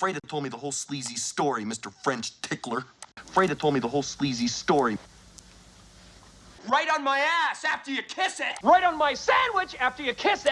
Freda told me the whole sleazy story, Mr. French tickler. Freda told me the whole sleazy story. Right on my ass after you kiss it. Right on my sandwich after you kiss it.